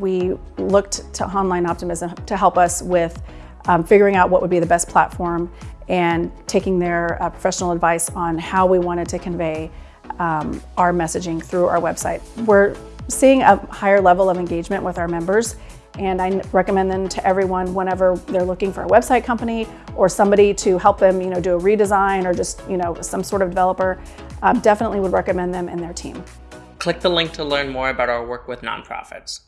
we looked to Online Optimism to help us with um, figuring out what would be the best platform and taking their uh, professional advice on how we wanted to convey um, our messaging through our website. We're seeing a higher level of engagement with our members and I recommend them to everyone whenever they're looking for a website company or somebody to help them you know, do a redesign or just you know, some sort of developer. Um, definitely would recommend them and their team. Click the link to learn more about our work with nonprofits.